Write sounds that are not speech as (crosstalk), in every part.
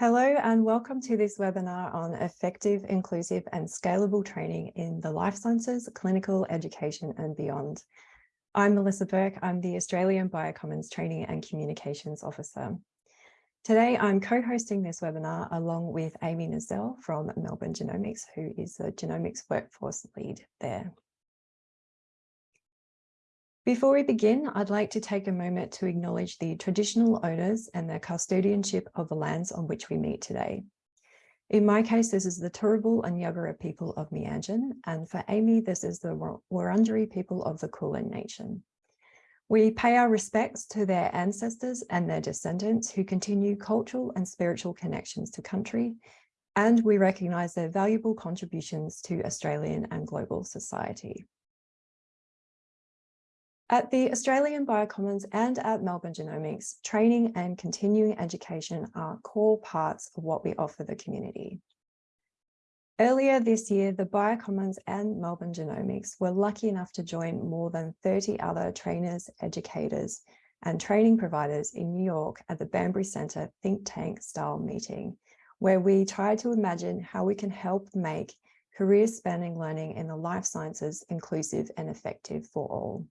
Hello and welcome to this webinar on effective, inclusive and scalable training in the life sciences, clinical education and beyond. I'm Melissa Burke. I'm the Australian Biocommons Training and Communications Officer. Today, I'm co-hosting this webinar along with Amy Nisselle from Melbourne Genomics, who is the genomics workforce lead there. Before we begin, I'd like to take a moment to acknowledge the traditional owners and their custodianship of the lands on which we meet today. In my case, this is the Turrbal and Yagara people of Meanjin, and for Amy, this is the Wurundjeri people of the Kulin Nation. We pay our respects to their ancestors and their descendants who continue cultural and spiritual connections to country, and we recognise their valuable contributions to Australian and global society. At the Australian Biocommons and at Melbourne Genomics, training and continuing education are core parts of what we offer the community. Earlier this year, the Biocommons and Melbourne Genomics were lucky enough to join more than 30 other trainers, educators, and training providers in New York at the Banbury Centre think tank style meeting, where we tried to imagine how we can help make career spanning learning in the life sciences inclusive and effective for all.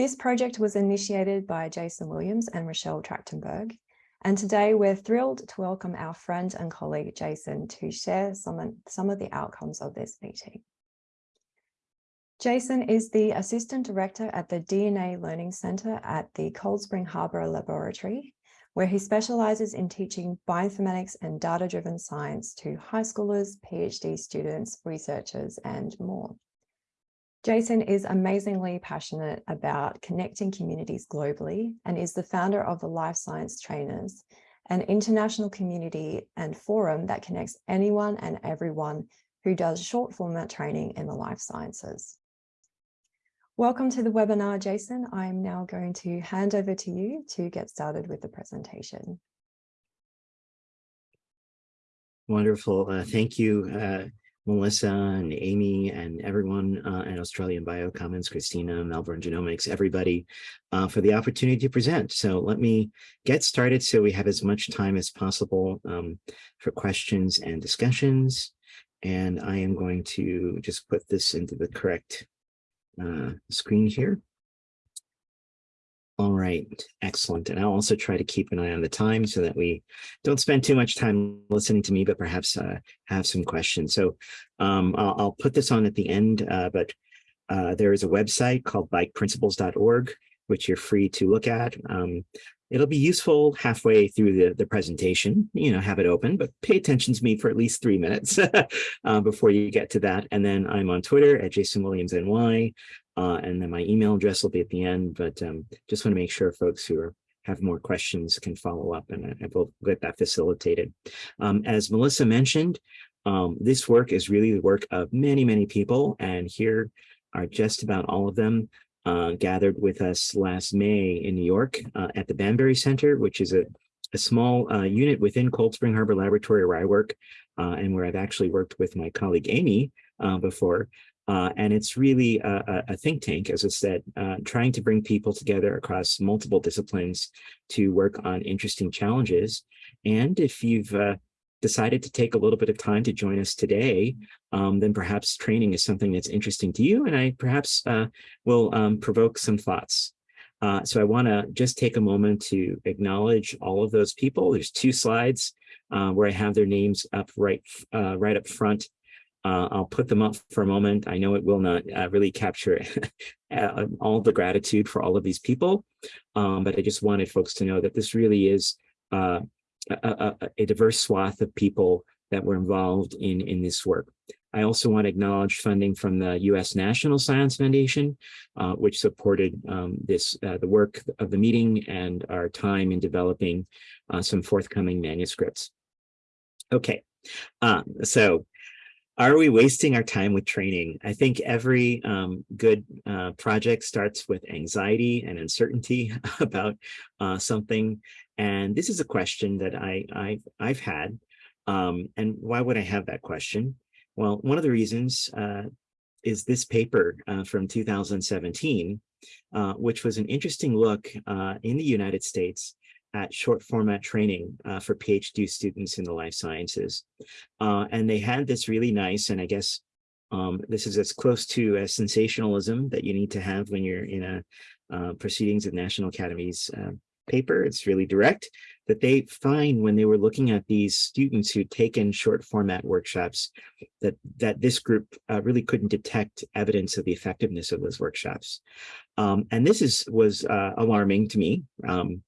This project was initiated by Jason Williams and Rochelle Tractenberg. And today we're thrilled to welcome our friend and colleague Jason to share some, some of the outcomes of this meeting. Jason is the Assistant Director at the DNA Learning Centre at the Cold Spring Harbor Laboratory, where he specialises in teaching bioinformatics and data-driven science to high schoolers, PhD students, researchers, and more. Jason is amazingly passionate about connecting communities globally and is the founder of the Life Science Trainers, an international community and forum that connects anyone and everyone who does short format training in the life sciences. Welcome to the webinar, Jason. I'm now going to hand over to you to get started with the presentation. Wonderful. Uh, thank you, uh, Melissa and Amy and everyone uh, at Australian Biocommons, Christina, Melbourne Genomics, everybody uh, for the opportunity to present. So let me get started so we have as much time as possible um, for questions and discussions. And I am going to just put this into the correct uh, screen here. All right, excellent. And I'll also try to keep an eye on the time so that we don't spend too much time listening to me, but perhaps uh, have some questions. So um, I'll, I'll, put this on at the end, uh, but uh, there is a website called bikeprinciples.org, which you're free to look at. Um, it'll be useful halfway through the, the presentation, you know, have it open, but pay attention to me for at least three minutes (laughs) uh, before you get to that. And then I'm on Twitter at Jason Williams NY. Uh, and then my email address will be at the end, but um, just want to make sure folks who are, have more questions can follow up and I will get that facilitated. Um, as Melissa mentioned, um, this work is really the work of many, many people, and here are just about all of them uh, gathered with us last May in New York uh, at the Banbury Center, which is a, a small uh, unit within Cold Spring Harbor Laboratory where I work uh, and where I've actually worked with my colleague Amy uh, before. Uh, and it's really a, a, think tank, as I said, uh, trying to bring people together across multiple disciplines to work on interesting challenges. And if you've uh, decided to take a little bit of time to join us today, um, then perhaps training is something that's interesting to you, and I perhaps uh, will um, provoke some thoughts. Uh, so I want to just take a moment to acknowledge all of those people. There's two slides uh, where I have their names up right, right up front. Uh, I'll put them up for a moment. I know it will not uh, really capture (laughs) uh, all the gratitude for all of these people, um, but I just wanted folks to know that this really is uh, a, a, a, diverse swath of people that were involved in, in this work. I also want to acknowledge funding from the U.S. National Science Foundation, uh, which supported um, this uh, the work of the meeting and our time in developing some forthcoming manuscripts. Okay, um, so are we wasting our time with training? I think every um, good uh, project starts with anxiety and uncertainty (laughs) about uh, something. And this is a question that I, I've, I've had. Um, and why would I have that question? Well, one of the reasons uh, is this paper uh, from 2017, uh, which was an interesting look uh, in the United States at short format training uh, for PhD students in the life sciences. Uh, and they had this really nice, and I guess um, this is as close to a sensationalism that you need to have when you're in a uh, proceedings of National Academies uh, paper. It's really direct that they find when they were looking at these students who'd taken short format workshops that that this group uh, really couldn't detect evidence of the effectiveness of those workshops. Um, and this is was uh, alarming to me. Um,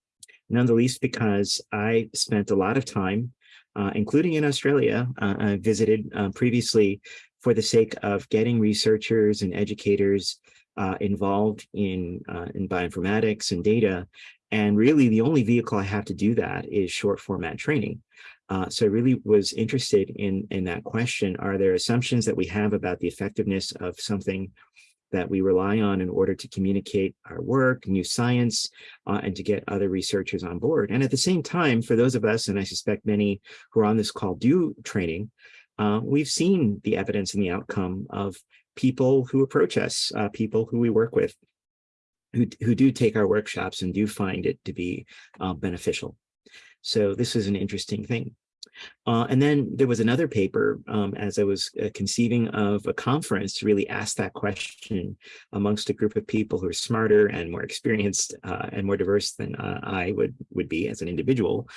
none the least because I spent a lot of time, uh, including in Australia, uh, I visited uh, previously for the sake of getting researchers and educators uh, involved in, uh, in bioinformatics and data. And really the only vehicle I have to do that is short format training. Uh, so I really was interested in, in that question. Are there assumptions that we have about the effectiveness of something that we rely on in order to communicate our work, new science, uh, and to get other researchers on board. And at the same time, for those of us, and I suspect many who are on this call do training, uh, we've seen the evidence and the outcome of people who approach us, uh, people who we work with, who, who do take our workshops and do find it to be uh, beneficial. So this is an interesting thing. Uh, and then there was another paper um, as I was uh, conceiving of a conference to really ask that question amongst a group of people who are smarter and more experienced uh, and more diverse than uh, I would, would be as an individual.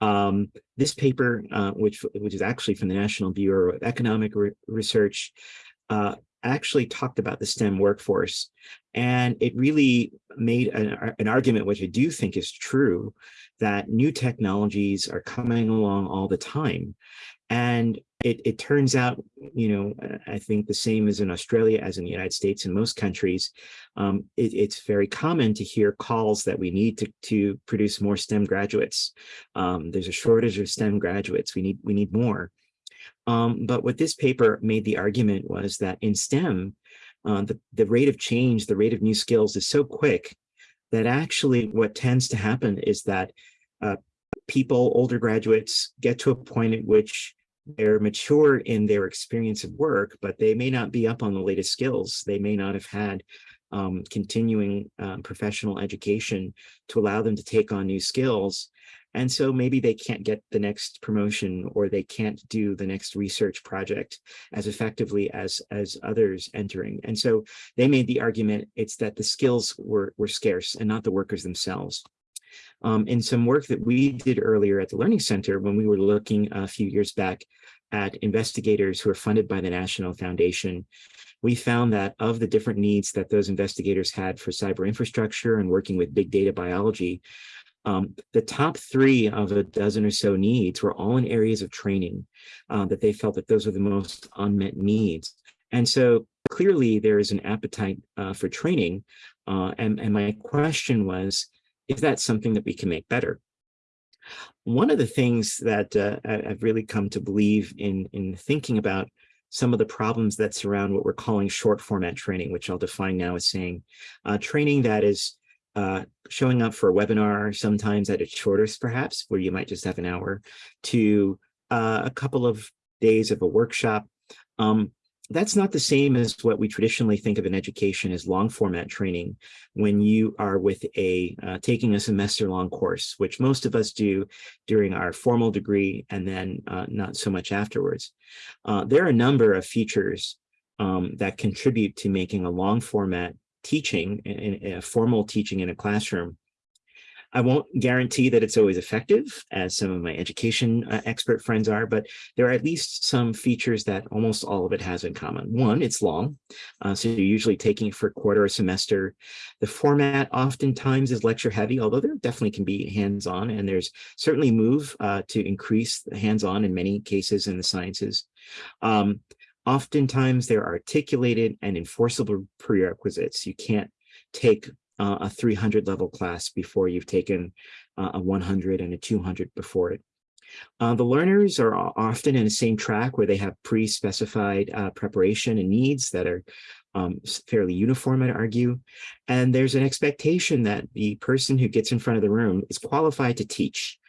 Um, this paper, uh, which, which is actually from the National Bureau of Economic Re Research, actually talked about the STEM workforce. And it really made an, an, argument, which I do think is true, that new technologies are coming along all the time. And it, it turns out, you know, I think the same as in Australia as in the United States and most countries, um, it, it's very common to hear calls that we need to, to produce more STEM graduates. Um, there's a shortage of STEM graduates. We need, we need more. Um, but what this paper made the argument was that in STEM, uh, the, the rate of change, the rate of new skills is so quick that actually what tends to happen is that uh, people, older graduates, get to a point at which they're mature in their experience of work, but they may not be up on the latest skills. They may not have had um, continuing um, professional education to allow them to take on new skills. And so maybe they can't get the next promotion or they can't do the next research project as effectively as, as others entering. And so they made the argument it's that the skills were, were scarce and not the workers themselves. Um, in some work that we did earlier at the Learning Center when we were looking a few years back at investigators who are funded by the National Foundation, we found that of the different needs that those investigators had for cyber infrastructure and working with big data biology, um, the top three of a dozen or so needs were all in areas of training uh, that they felt that those were the most unmet needs. And so clearly there is an appetite uh, for training. Uh, and, and my question was, is that something that we can make better? One of the things that uh, I've really come to believe in, in thinking about some of the problems that surround what we're calling short format training, which I'll define now as saying uh, training that is uh, showing up for a webinar, sometimes at its shortest, perhaps, where you might just have an hour, to uh, a couple of days of a workshop. Um, that's not the same as what we traditionally think of in education as long format training when you are with a uh, taking a semester long course, which most of us do during our formal degree and then uh, not so much afterwards. Uh, there are a number of features um, that contribute to making a long format teaching, in, in a formal teaching in a classroom. I won't guarantee that it's always effective, as some of my education uh, expert friends are, but there are at least some features that almost all of it has in common. One, it's long, uh, so you're usually taking for a quarter or semester. The format oftentimes is lecture heavy, although there definitely can be hands-on, and there's certainly move uh, to increase hands-on in many cases in the sciences. Um, Oftentimes they're articulated and enforceable prerequisites. You can't take uh, a 300 level class before you've taken uh, a 100 and a 200 before it. Uh, the learners are often in the same track where they have pre-specified uh, preparation and needs that are um, fairly uniform, I'd argue. And there's an expectation that the person who gets in front of the room is qualified to teach.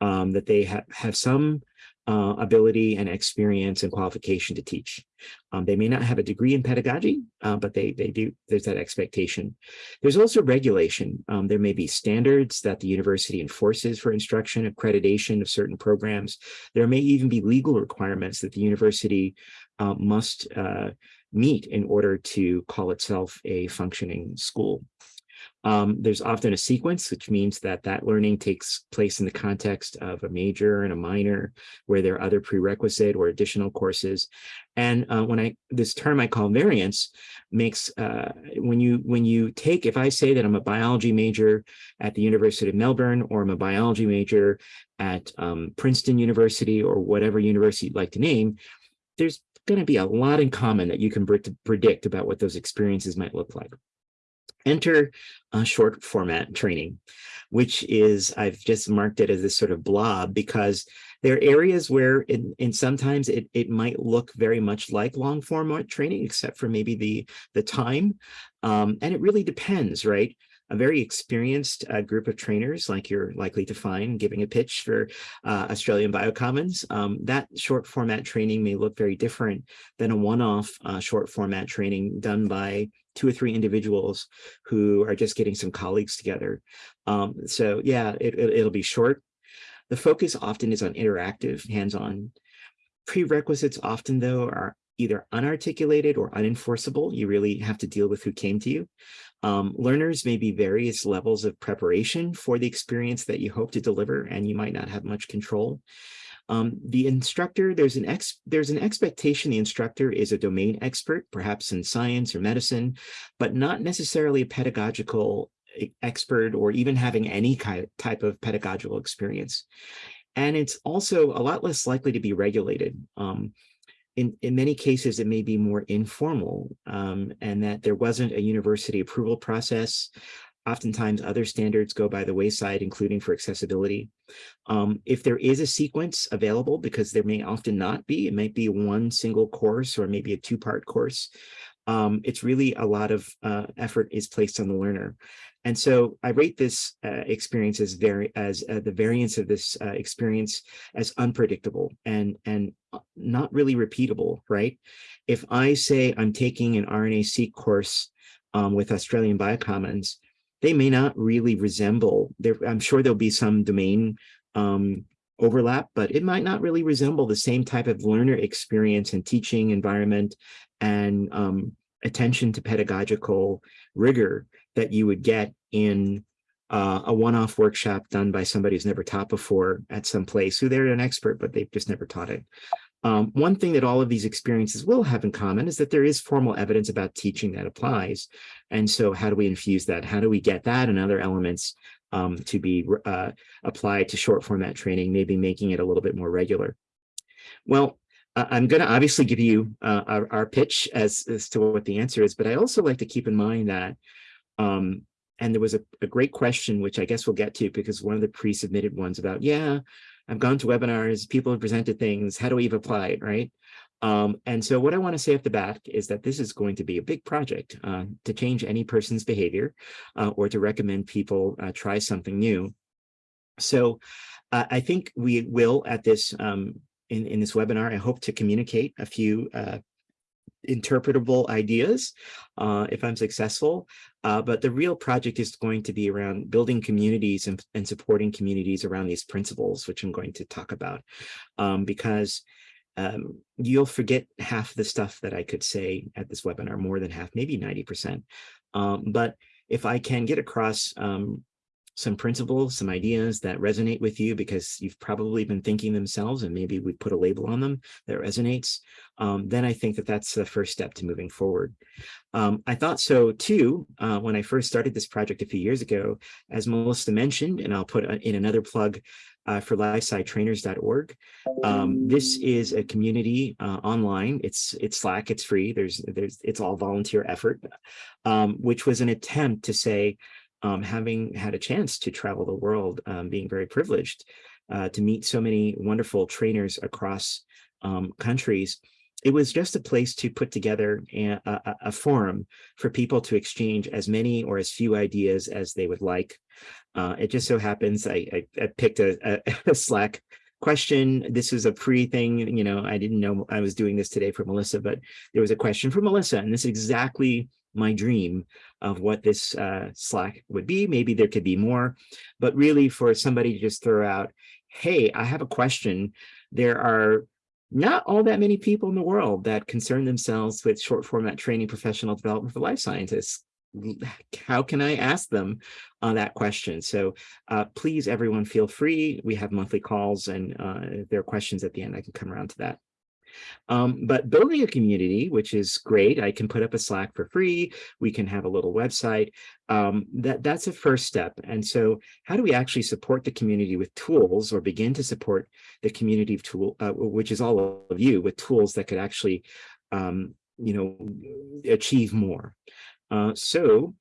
um, that they have, have some uh, ability and experience and qualification to teach. Um, they may not have a degree in pedagogy, uh, but they, they do, there's that expectation. There's also regulation. Um, there may be standards that the university enforces for instruction, accreditation of certain programs. There may even be legal requirements that the university uh, must uh, meet in order to call itself a functioning school. Um, there's often a sequence, which means that that learning takes place in the context of a major and a minor, where there are other prerequisite or additional courses. And uh, when I this term I call variance makes uh, when you when you take if I say that I'm a biology major at the University of Melbourne or I'm a biology major at um, Princeton University or whatever university you'd like to name, there's going to be a lot in common that you can predict about what those experiences might look like enter a short format training, which is, I've just marked it as this sort of blob because there are areas where in, in sometimes it, it might look very much like long format training, except for maybe the, the time. Um, and it really depends, right? A very experienced uh, group of trainers like you're likely to find giving a pitch for uh, Australian Biocommons. Um, that short format training may look very different than a one-off uh, short format training done by two or three individuals who are just getting some colleagues together. Um, so yeah, it, it, it'll be short. The focus often is on interactive, hands-on. Prerequisites often, though, are either unarticulated or unenforceable. You really have to deal with who came to you. Um, learners may be various levels of preparation for the experience that you hope to deliver, and you might not have much control. Um, the instructor, there's an ex there's an expectation the instructor is a domain expert, perhaps in science or medicine, but not necessarily a pedagogical expert or even having any kind type of pedagogical experience. And it's also a lot less likely to be regulated. Um, in, in many cases, it may be more informal um, and that there wasn't a university approval process Oftentimes other standards go by the wayside, including for accessibility. Um, if there is a sequence available, because there may often not be, it might be one single course or maybe a two-part course, um, it's really a lot of uh, effort is placed on the learner. And so I rate this uh, experience as very as uh, the variance of this uh, experience as unpredictable and and not really repeatable, right? If I say I'm taking an RNA-seq course um, with Australian Biocommons, they may not really resemble there i'm sure there'll be some domain um, overlap but it might not really resemble the same type of learner experience and teaching environment and um, attention to pedagogical rigor that you would get in uh, a one-off workshop done by somebody who's never taught before at some place who they're an expert but they've just never taught it um, one thing that all of these experiences will have in common is that there is formal evidence about teaching that applies. And so how do we infuse that? How do we get that and other elements um, to be uh, applied to short format training, maybe making it a little bit more regular? Well, I'm going to obviously give you uh, our, our, pitch as, as to what the answer is, but I also like to keep in mind that um, and there was a, a, great question, which I guess we'll get to because one of the pre-submitted ones about, yeah, I've gone to webinars, people have presented things, how do we apply it, right? Um, and so what I want to say at the back is that this is going to be a big project uh, to change any person's behavior uh, or to recommend people uh, try something new. So uh, I think we will at this um, in, in this webinar, I hope to communicate a few uh, interpretable ideas uh, if I'm successful. Uh, but the real project is going to be around building communities and, and, supporting communities around these principles, which I'm going to talk about, um, because um, you'll forget half the stuff that I could say at this webinar, more than half, maybe 90%. Um, but if I can get across um, some principles, some ideas that resonate with you because you've probably been thinking themselves and maybe we put a label on them that resonates, um, then I think that that's the first step to moving forward. Um, I thought so too uh, when I first started this project a few years ago, as Melissa mentioned, and I'll put in another plug uh, for lifescitrainers.org. Um, this is a community uh, online. It's it's Slack. It's free. There's there's it's all volunteer effort, um, which was an attempt to say um, having had a chance to travel the world, um, being very privileged uh, to meet so many wonderful trainers across um, countries, it was just a place to put together a, a, a, forum for people to exchange as many or as few ideas as they would like. Uh, it just so happens I, I, I picked a, a, (laughs) Slack question. This is a free thing, you know, I didn't know I was doing this today for Melissa, but there was a question for Melissa, and this is exactly my dream of what this uh, Slack would be. Maybe there could be more, but really for somebody to just throw out, hey, I have a question. There are not all that many people in the world that concern themselves with short format training professional development for life scientists. How can I ask them uh, that question? So uh, please, everyone, feel free. We have monthly calls and uh, if there are questions at the end, I can come around to that. Um, but building a community, which is great, I can put up a Slack for free. We can have a little website. Um, that that's a first step. And so how do we actually support the community with tools or begin to support the community of tool, uh, which is all of you with tools that could actually, um, you know, achieve more. Uh, so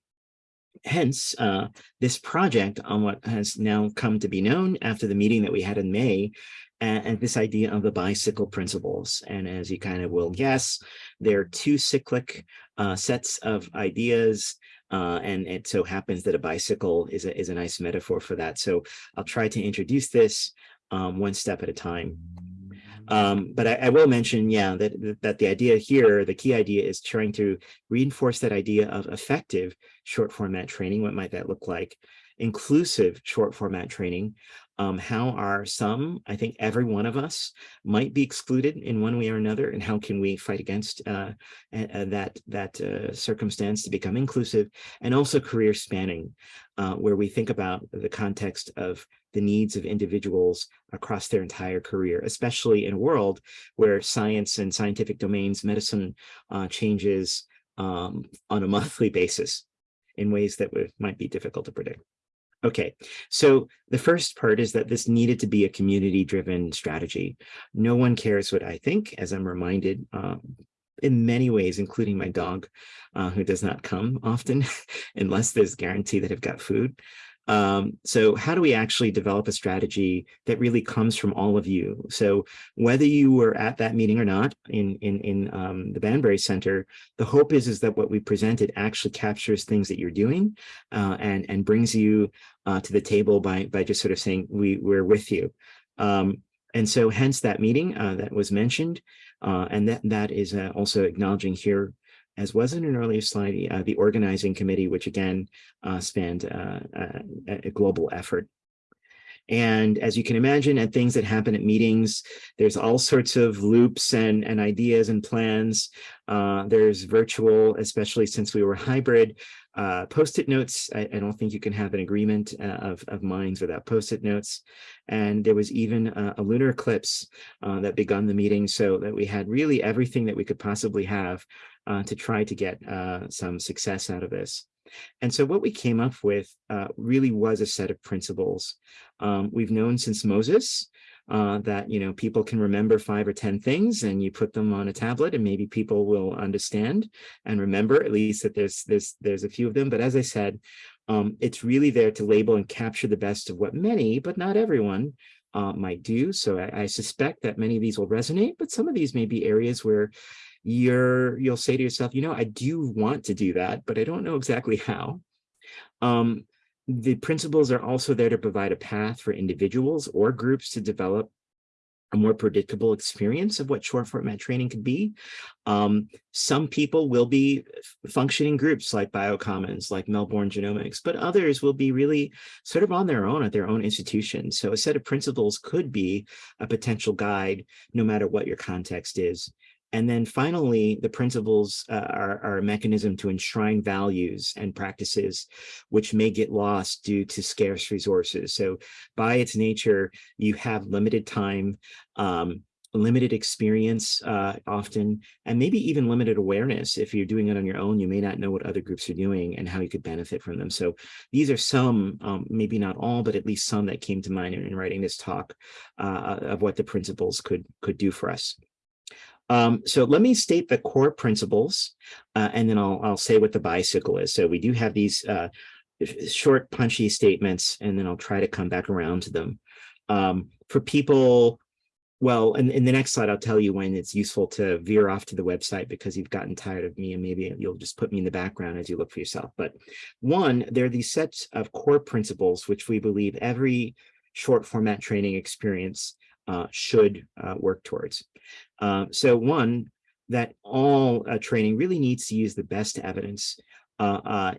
hence uh, this project on what has now come to be known after the meeting that we had in May and, this idea of the bicycle principles. And as you kind of will guess, there are two cyclic uh, sets of ideas. Uh, and it so happens that a bicycle is a, is a nice metaphor for that. So I'll try to introduce this um, one step at a time. Um, but I, I, will mention, yeah, that, that the idea here, the key idea is trying to reinforce that idea of effective short format training. What might that look like? Inclusive short format training, um, how are some, I think every one of us might be excluded in one way or another, and how can we fight against uh, that, that uh, circumstance to become inclusive, and also career spanning, uh, where we think about the context of the needs of individuals across their entire career, especially in a world where science and scientific domains, medicine uh, changes um, on a (laughs) monthly basis in ways that might be difficult to predict. Okay, so the first part is that this needed to be a community-driven strategy. No one cares what I think, as I'm reminded uh, in many ways, including my dog, uh, who does not come often (laughs) unless there's guarantee that I've got food. Um, so how do we actually develop a strategy that really comes from all of you? So whether you were at that meeting or not in, in, in um, the Banbury Center, the hope is, is that what we presented actually captures things that you're doing uh, and, and brings you uh, to the table by, by just sort of saying, we, we're with you. Um, and so hence that meeting uh, that was mentioned, uh, and that, that is uh, also acknowledging here as was in an earlier slide, uh, the organizing committee, which again uh, spanned uh, uh a global effort. And as you can imagine, at things that happen at meetings, there's all sorts of loops and, and ideas and plans. Uh, there's virtual, especially since we were hybrid, uh, post-it notes. I, I, don't think you can have an agreement uh, of, of minds without post-it notes. And there was even a, a lunar eclipse uh, that begun the meeting so that we had really everything that we could possibly have uh, to try to get uh, some success out of this. And so what we came up with uh, really was a set of principles. Um, we've known since Moses uh, that, you know, people can remember five or 10 things and you put them on a tablet and maybe people will understand and remember at least that there's, there's, there's a few of them. But as I said, um, it's really there to label and capture the best of what many, but not everyone, uh, might do. So I, I, suspect that many of these will resonate, but some of these may be areas where you're you'll say to yourself, you know, I do want to do that, but I don't know exactly how. Um, the principles are also there to provide a path for individuals or groups to develop a more predictable experience of what short format training could be. Um, some people will be functioning groups like Biocommons, like Melbourne Genomics, but others will be really sort of on their own at their own institution. So a set of principles could be a potential guide, no matter what your context is. And then finally, the principles uh, are, are, a mechanism to enshrine values and practices which may get lost due to scarce resources. So by its nature, you have limited time, um, limited experience uh, often, and maybe even limited awareness. If you're doing it on your own, you may not know what other groups are doing and how you could benefit from them. So these are some, um, maybe not all, but at least some that came to mind in, in writing this talk uh, of what the principles could, could do for us. Um, so let me state the core principles, uh, and then I'll, I'll say what the bicycle is. So we do have these uh, short, punchy statements, and then I'll try to come back around to them. Um, for people well, in, in the next slide, I'll tell you when it's useful to veer off to the website because you've gotten tired of me and maybe you'll just put me in the background as you look for yourself. But one, there are these sets of core principles, which we believe every short format training experience uh, should uh, work towards. Uh, so one, that all uh, training really needs to use the best evidence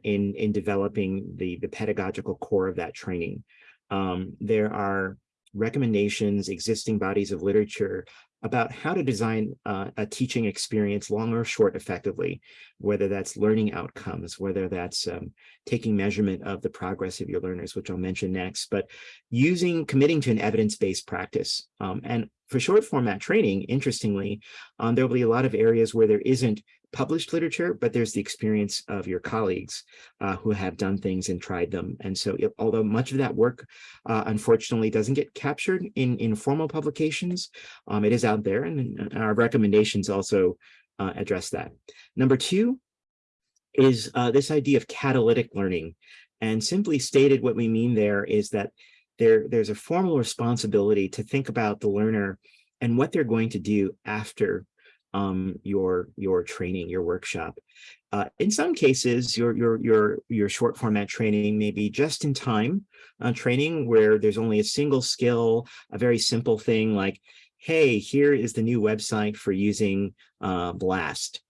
in, in developing the, the pedagogical core of that training. Um, there are recommendations, existing bodies of literature about how to design uh, a teaching experience long or short effectively, whether that's learning outcomes, whether that's um, taking measurement of the progress of your learners, which I'll mention next, but using, committing to an evidence-based practice. Um, and for short format training, interestingly, um, there'll be a lot of areas where there isn't published literature, but there's the experience of your colleagues uh, who have done things and tried them. And so it, although much of that work, uh, unfortunately, doesn't get captured in, in formal publications, um, it is out there and our recommendations also uh, address that. Number two is uh, this idea of catalytic learning. And simply stated, what we mean there is that there, there's a formal responsibility to think about the learner and what they're going to do after um, your your training, your workshop. Uh, in some cases, your your your your short format training may be just in time uh, training where there's only a single skill, a very simple thing like, hey, here is the new website for using uh, Blast.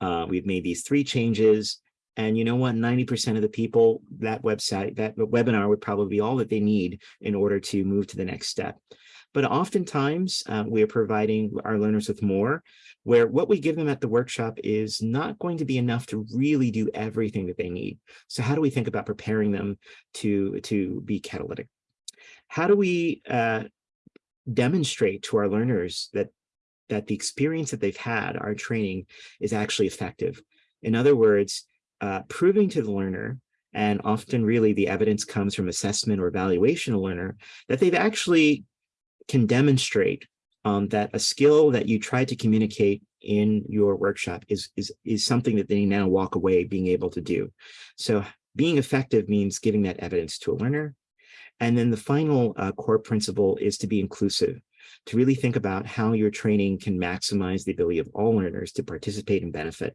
Uh, we've made these three changes. And you know what, 90% of the people, that website, that webinar would probably be all that they need in order to move to the next step. But oftentimes uh, we are providing our learners with more where what we give them at the workshop is not going to be enough to really do everything that they need. So how do we think about preparing them to, to be catalytic? How do we uh, demonstrate to our learners that, that the experience that they've had, our training, is actually effective? In other words, uh, proving to the learner and often really the evidence comes from assessment or evaluation of learner, that they've actually can demonstrate um, that a skill that you try to communicate in your workshop is, is, is something that they now walk away being able to do. So being effective means giving that evidence to a learner. And then the final uh, core principle is to be inclusive, to really think about how your training can maximize the ability of all learners to participate and benefit.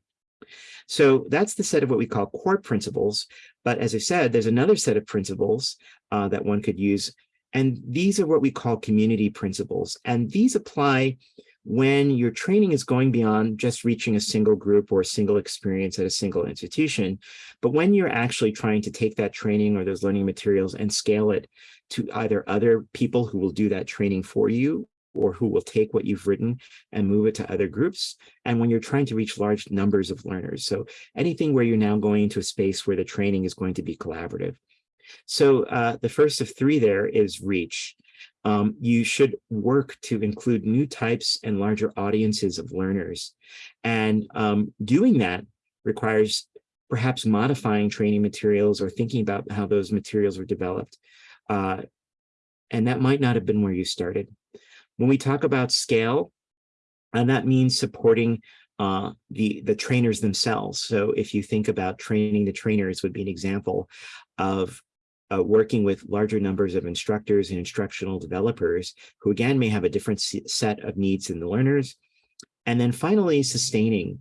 So that's the set of what we call core principles. But as I said, there's another set of principles uh, that one could use and these are what we call community principles. And these apply when your training is going beyond just reaching a single group or a single experience at a single institution, but when you're actually trying to take that training or those learning materials and scale it to either other people who will do that training for you or who will take what you've written and move it to other groups. And when you're trying to reach large numbers of learners. So anything where you're now going into a space where the training is going to be collaborative. So uh, the first of three there is reach. Um, you should work to include new types and larger audiences of learners. And um, doing that requires perhaps modifying training materials or thinking about how those materials were developed. Uh, and that might not have been where you started. When we talk about scale, and that means supporting uh, the, the trainers themselves. So if you think about training the trainers would be an example of uh, working with larger numbers of instructors and instructional developers who again may have a different set of needs than the learners. And then finally, sustaining.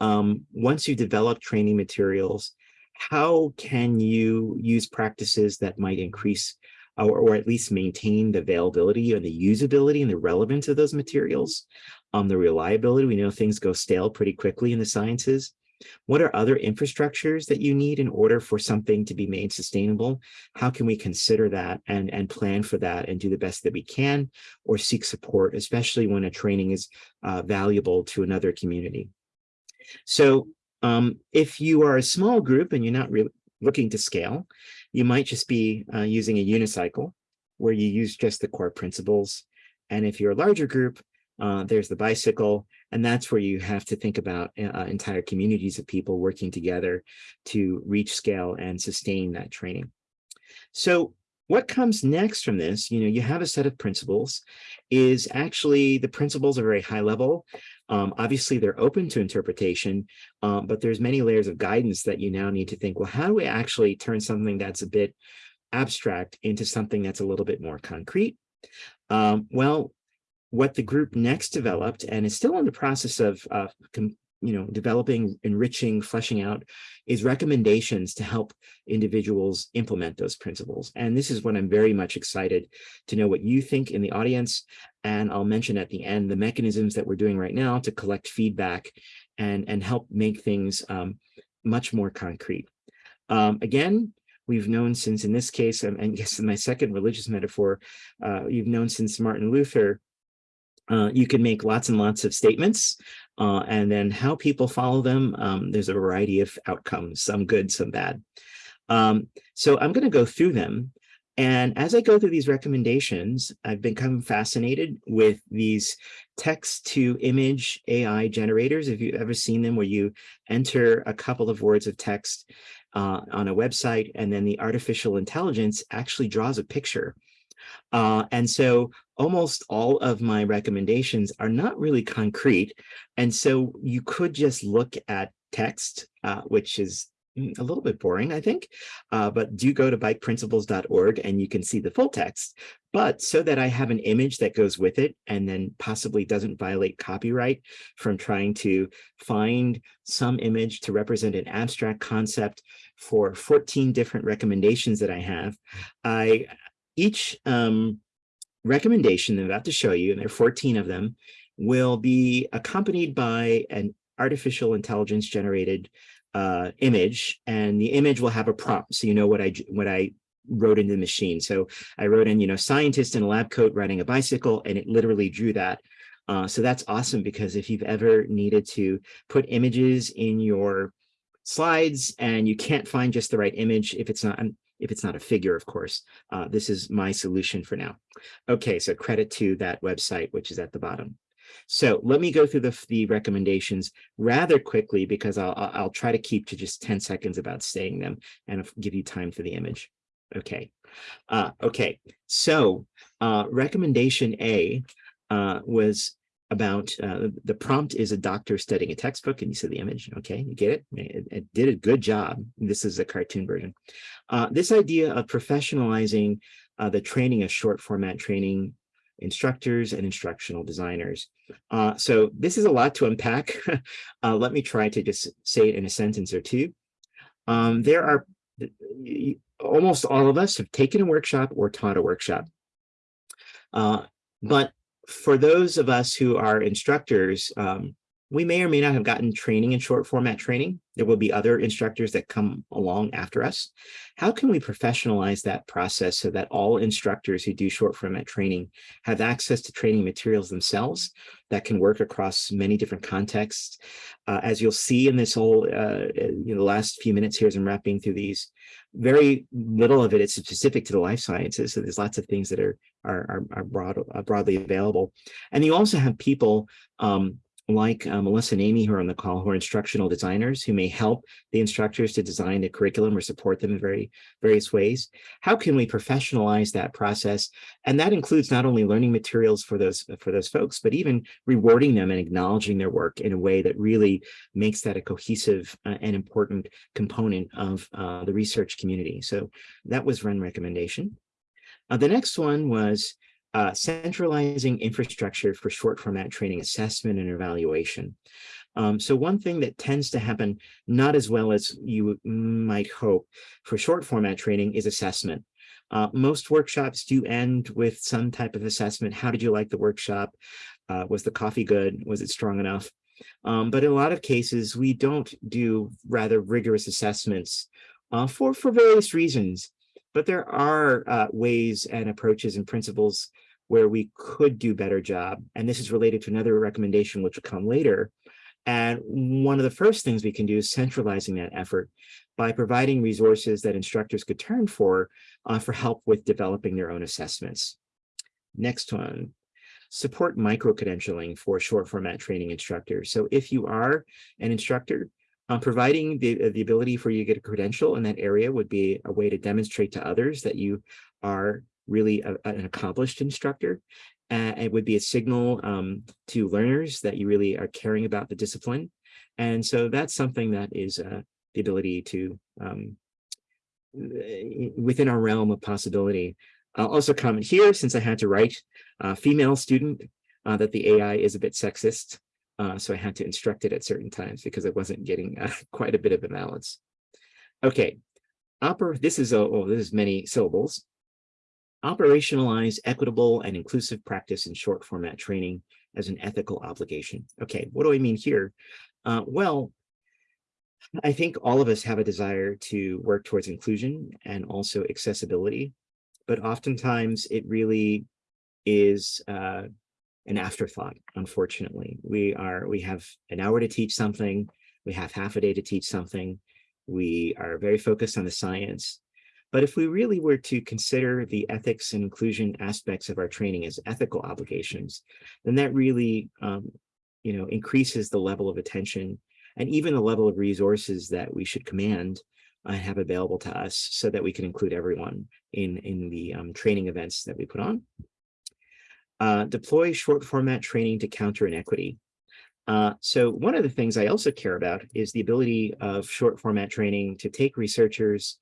Um, once you develop training materials, how can you use practices that might increase or, or at least maintain the availability and the usability and the relevance of those materials? Um, the reliability, we know things go stale pretty quickly in the sciences. What are other infrastructures that you need in order for something to be made sustainable? How can we consider that and, and plan for that and do the best that we can or seek support, especially when a training is uh, valuable to another community? So um, if you are a small group and you're not really looking to scale, you might just be uh, using a unicycle where you use just the core principles. And if you're a larger group, uh, there's the bicycle, and that's where you have to think about uh, entire communities of people working together to reach scale and sustain that training. So what comes next from this, you know, you have a set of principles, is actually the principles are very high level. Um, obviously, they're open to interpretation, um, but there's many layers of guidance that you now need to think, well, how do we actually turn something that's a bit abstract into something that's a little bit more concrete? Um, well, what the group next developed and is still in the process of, uh, you know, developing, enriching, fleshing out is recommendations to help individuals implement those principles. And this is what I'm very much excited to know what you think in the audience. And I'll mention at the end the mechanisms that we're doing right now to collect feedback and, and help make things um, much more concrete. Um, again, we've known since in this case, and (laughs) in my second religious metaphor, uh, you've known since Martin Luther, uh, you can make lots and lots of statements uh, and then how people follow them. Um, there's a variety of outcomes, some good, some bad. Um, so I'm going to go through them. And as I go through these recommendations, I've become fascinated with these text to image AI generators. If you've ever seen them where you enter a couple of words of text uh, on a website and then the artificial intelligence actually draws a picture uh, and so almost all of my recommendations are not really concrete. And so you could just look at text, uh, which is mm, a little bit boring, I think, uh, but do go to bikeprinciples.org and you can see the full text. But so that I have an image that goes with it and then possibly doesn't violate copyright from trying to find some image to represent an abstract concept for 14 different recommendations that I have, I each um, recommendation I'm about to show you, and there are 14 of them, will be accompanied by an artificial intelligence generated uh, image, and the image will have a prompt, so you know what I what I wrote into the machine. So I wrote in, you know, scientist in a lab coat riding a bicycle, and it literally drew that. Uh, so that's awesome because if you've ever needed to put images in your slides and you can't find just the right image, if it's not, if it's not a figure, of course. Uh, this is my solution for now. Okay, so credit to that website, which is at the bottom. So let me go through the, the recommendations rather quickly because I'll, I'll try to keep to just 10 seconds about saying them and give you time for the image. Okay. Uh, okay. So uh, recommendation A uh, was about uh, the prompt is a doctor studying a textbook and you see the image okay you get it? it it, did a good job. This is a cartoon version. Uh, this idea of professionalizing uh, the training of short format training instructors and instructional designers. Uh, so this is a lot to unpack. (laughs) Uh, let me try to just say it in a sentence or two. Um, there are almost all of us have taken a workshop or taught a workshop. Uh, but for those of us who are instructors, um, we may or may not have gotten training in short format training. There will be other instructors that come along after us. How can we professionalize that process so that all instructors who do short format training have access to training materials themselves that can work across many different contexts? Uh, as you'll see in this whole, uh, you know, the last few minutes here as I'm wrapping through these, very little of it is specific to the life sciences. So there's lots of things that are are, are, are broad, uh, broadly available. And you also have people um, like uh, Melissa and Amy who are on the call, who are instructional designers who may help the instructors to design the curriculum or support them in very various ways. How can we professionalize that process? And that includes not only learning materials for those for those folks, but even rewarding them and acknowledging their work in a way that really makes that a cohesive uh, and important component of uh, the research community. So that was one recommendation. Uh, the next one was uh, centralizing infrastructure for short format training assessment and evaluation. Um, so one thing that tends to happen not as well as you might hope for short format training is assessment. Uh, most workshops do end with some type of assessment. How did you like the workshop? Uh, was the coffee good? Was it strong enough? Um, but in a lot of cases, we don't do rather rigorous assessments uh, for, for various reasons. But there are uh, ways and approaches and principles where we could do better job. And this is related to another recommendation, which will come later. And one of the first things we can do is centralizing that effort by providing resources that instructors could turn for uh, for help with developing their own assessments. Next one, support micro-credentialing for short format training instructors. So if you are an instructor, um, providing the, the ability for you to get a credential in that area would be a way to demonstrate to others that you are really a, an accomplished instructor. Uh, it would be a signal um, to learners that you really are caring about the discipline. And so that's something that is uh, the ability to, um, within our realm of possibility. I'll also comment here, since I had to write, uh, female student uh, that the AI is a bit sexist. Uh, so I had to instruct it at certain times because it wasn't getting uh, (laughs) quite a bit of a balance. Okay, Oper this is a, oh, this is many syllables. Operationalize equitable and inclusive practice in short format training as an ethical obligation. Okay, what do I mean here? Uh, well, I think all of us have a desire to work towards inclusion and also accessibility, but oftentimes it really is uh, an afterthought, unfortunately. We are we have an hour to teach something, we have half a day to teach something, we are very focused on the science. But if we really were to consider the ethics and inclusion aspects of our training as ethical obligations, then that really um, you know, increases the level of attention and even the level of resources that we should command and have available to us so that we can include everyone in, in the um, training events that we put on. Uh, deploy short format training to counter inequity. Uh, so one of the things I also care about is the ability of short format training to take researchers,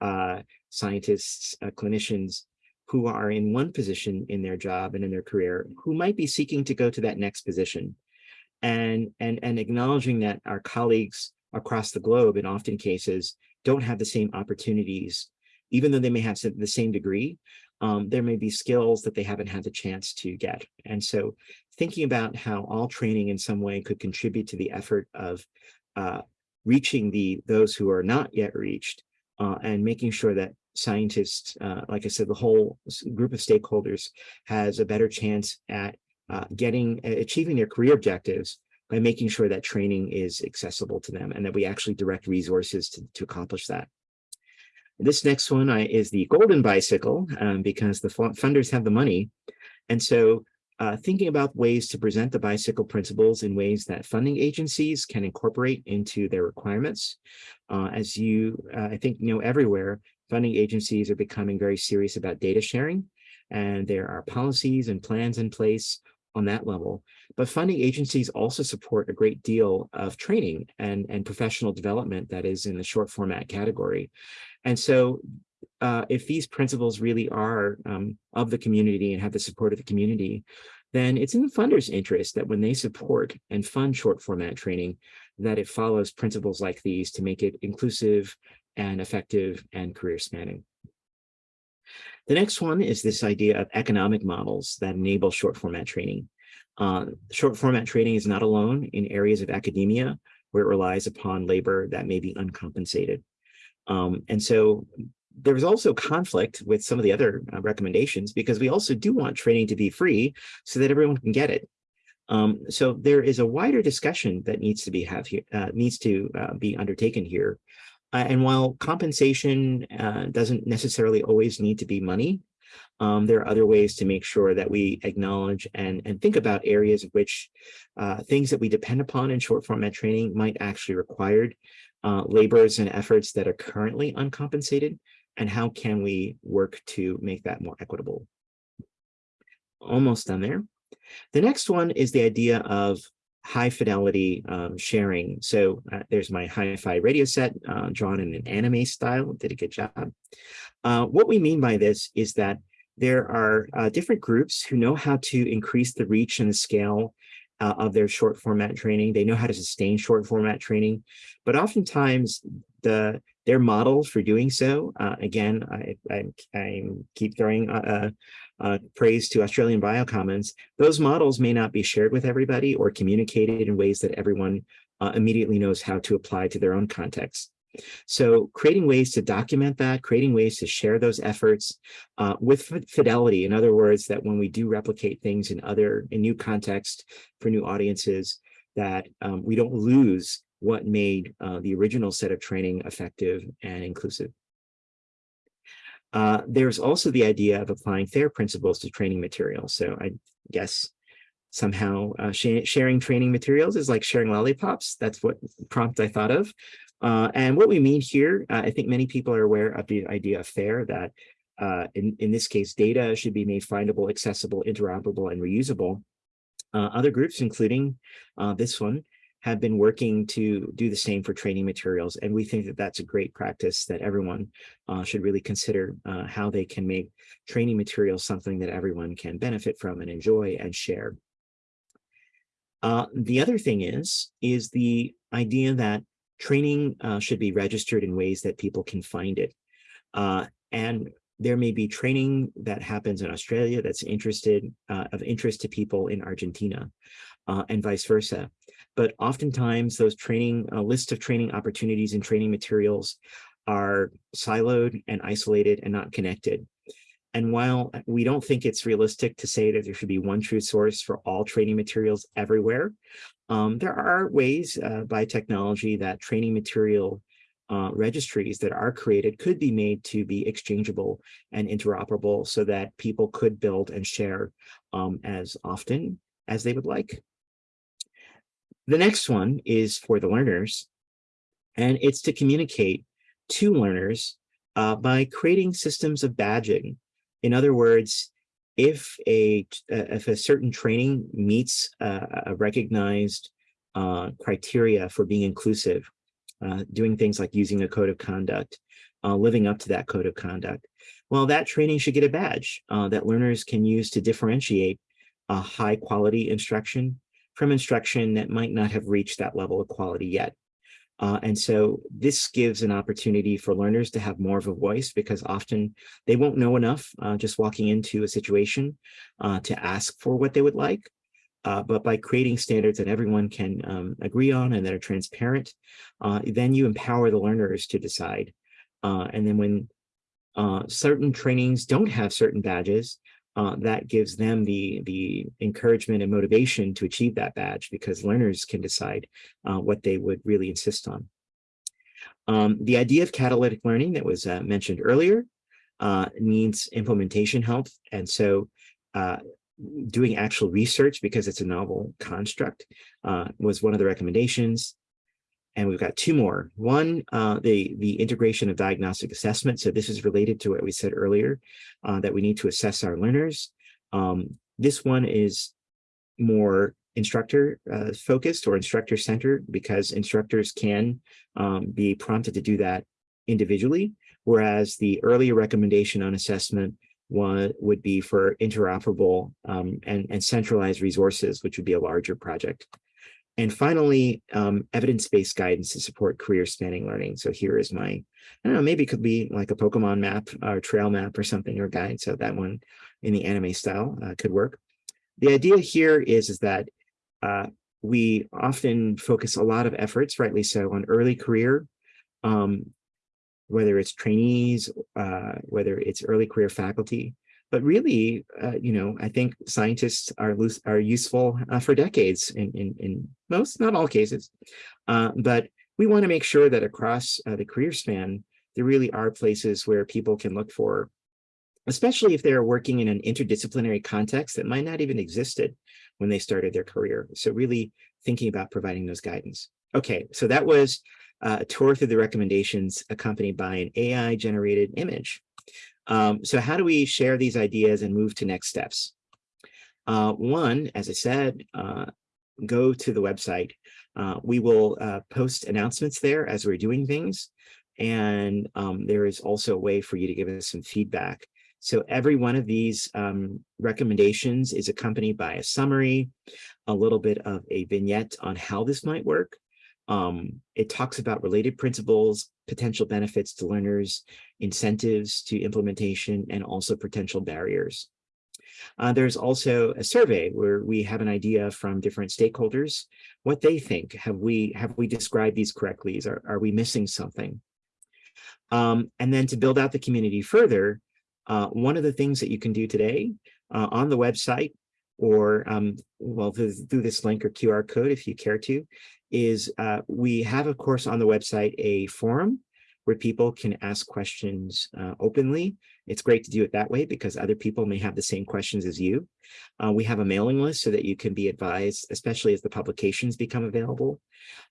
uh, scientists, uh, clinicians who are in one position in their job and in their career who might be seeking to go to that next position and, and, and acknowledging that our colleagues across the globe in often cases don't have the same opportunities, even though they may have the same degree, um, there may be skills that they haven't had the chance to get. And so thinking about how all training in some way could contribute to the effort of uh, reaching the those who are not yet reached uh, and making sure that scientists, uh, like I said, the whole group of stakeholders has a better chance at uh, getting achieving their career objectives by making sure that training is accessible to them and that we actually direct resources to, to accomplish that. This next one I, is the golden bicycle um, because the funders have the money. And so uh, thinking about ways to present the bicycle principles in ways that funding agencies can incorporate into their requirements. Uh, as you, uh, I think, know everywhere, funding agencies are becoming very serious about data sharing and there are policies and plans in place on that level. But funding agencies also support a great deal of training and, and professional development that is in the short format category. And so uh, if these principles really are um, of the community and have the support of the community, then it's in the funders' interest that when they support and fund short format training, that it follows principles like these to make it inclusive and effective and career spanning. The next one is this idea of economic models that enable short format training. Uh, short format training is not alone in areas of academia where it relies upon labor that may be uncompensated. Um, and so there's also conflict with some of the other uh, recommendations because we also do want training to be free so that everyone can get it. Um, so there is a wider discussion that needs to be have here, uh, needs to uh, be undertaken here uh, and while compensation uh, doesn't necessarily always need to be money, um, there are other ways to make sure that we acknowledge and, and think about areas of which uh, things that we depend upon in short format training might actually require uh, labors and efforts that are currently uncompensated, and how can we work to make that more equitable. Almost done there. The next one is the idea of high fidelity um, sharing. So uh, there's my hi-fi radio set uh, drawn in an anime style, did a good job. Uh, what we mean by this is that there are uh, different groups who know how to increase the reach and the scale uh, of their short format training. They know how to sustain short format training, but oftentimes the their models for doing so, uh, again, I, I, I, keep throwing uh, praise to Australian Biocommons, those models may not be shared with everybody or communicated in ways that everyone uh, immediately knows how to apply to their own context. So creating ways to document that, creating ways to share those efforts uh, with fidelity. In other words, that when we do replicate things in other, in new context for new audiences, that um, we don't lose what made uh, the original set of training effective and inclusive. Uh, there's also the idea of applying FAIR principles to training materials. So I guess somehow uh, sh sharing training materials is like sharing lollipops. That's what prompt I thought of. Uh, and what we mean here, uh, I think many people are aware of the idea of FAIR that uh, in, in this case, data should be made findable, accessible, interoperable, and reusable. Uh, other groups, including this one, have been working to do the same for training materials. And we think that that's a great practice that everyone uh, should really consider uh, how they can make training materials something that everyone can benefit from and enjoy and share. Uh, the other thing is, is the idea that training uh, should be registered in ways that people can find it. Uh, and there may be training that happens in Australia that's interested uh, of interest to people in Argentina uh, and vice versa. But oftentimes those training, a list of training opportunities and training materials are siloed and isolated and not connected. And while we don't think it's realistic to say that there should be one true source for all training materials everywhere, um, there are ways uh, by technology that training material uh, registries that are created could be made to be exchangeable and interoperable so that people could build and share um, as often as they would like. The next one is for the learners, and it's to communicate to learners uh, by creating systems of badging. In other words, if a if a certain training meets a recognized uh, criteria for being inclusive, uh, doing things like using a code of conduct, uh, living up to that code of conduct, well, that training should get a badge uh, that learners can use to differentiate a high quality instruction from instruction that might not have reached that level of quality yet. Uh, and so this gives an opportunity for learners to have more of a voice because often they won't know enough uh, just walking into a situation uh, to ask for what they would like. Uh, but by creating standards that everyone can um, agree on and that are transparent, uh, then you empower the learners to decide. Uh, and then when certain trainings don't have certain badges, uh, that gives them the, the encouragement and motivation to achieve that badge because learners can decide uh, what they would really insist on. Um, the idea of catalytic learning that was uh, mentioned earlier uh, needs implementation help. And so uh, doing actual research because it's a novel construct uh, was one of the recommendations. And we've got two more. One, uh, the, the integration of diagnostic assessment. So this is related to what we said earlier, uh, that we need to assess our learners. Um, this one is more instructor uh, focused or instructor centered because instructors can um, be prompted to do that individually, whereas the earlier recommendation on assessment one would be for interoperable um, and, and centralized resources, which would be a larger project. And finally, um, evidence-based guidance to support career spanning learning. So here is my, I don't know, maybe it could be like a Pokemon map or trail map or something or guide. So that one in the anime style uh, could work. The idea here is, is that uh, we often focus a lot of efforts, rightly so, on early career, um, whether it's trainees, uh, whether it's early career faculty, but really, uh, you know, I think scientists are are useful uh, for decades in, in, in most, not all cases. Uh, but we want to make sure that across uh, the career span, there really are places where people can look for, especially if they're working in an interdisciplinary context that might not even existed when they started their career. So really thinking about providing those guidance. Okay, so that was uh, a tour through the recommendations accompanied by an AI generated image. Um, so how do we share these ideas and move to next steps? Uh, one, as I said, uh, go to the website. Uh, we will uh, post announcements there as we're doing things. And um, there is also a way for you to give us some feedback. So every one of these um, recommendations is accompanied by a summary, a little bit of a vignette on how this might work, um, it talks about related principles, potential benefits to learners, incentives to implementation, and also potential barriers. Uh, there's also a survey where we have an idea from different stakeholders, what they think. Have we have we described these correctly? Are, are we missing something? Um, and then to build out the community further, uh, one of the things that you can do today uh, on the website or um, well through, this link or QR code if you care to is uh, we have, of course, on the website a forum where people can ask questions uh, openly. It's great to do it that way because other people may have the same questions as you. Uh, we have a mailing list so that you can be advised, especially as the publications become available.